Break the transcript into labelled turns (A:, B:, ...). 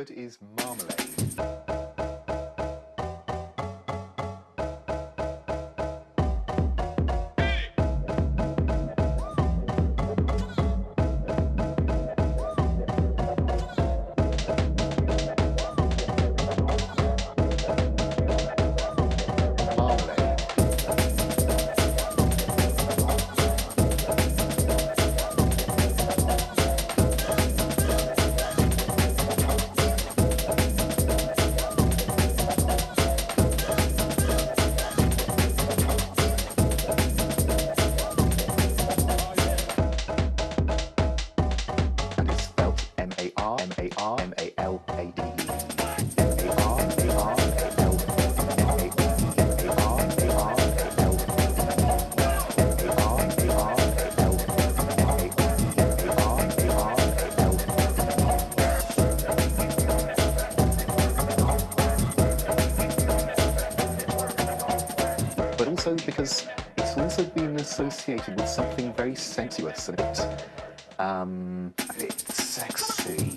A: word is marmalade. R M A R M A L A D E. But also because it's also been associated with something very sensuous and a bit um, it, sexy.